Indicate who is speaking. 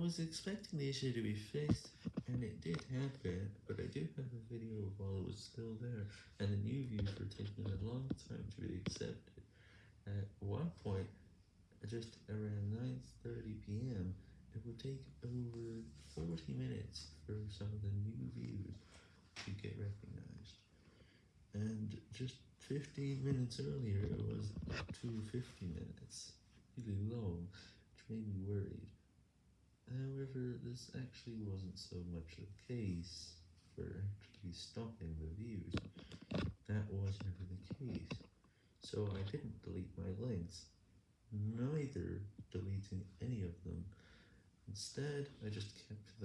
Speaker 1: was expecting the issue to be fixed, and it did happen, but I do have a video while it was still there, and the new views were taking a long time to be accepted. At one point, just around 9.30pm, it would take over 40 minutes for some of the new views to get recognized. And just 15 minutes earlier, it was up to 50 minutes. Really long, which made me worried. However, this actually wasn't so much the case for actually stopping the views. That was never the case. So I didn't delete my links, neither deleting any of them. Instead, I just kept.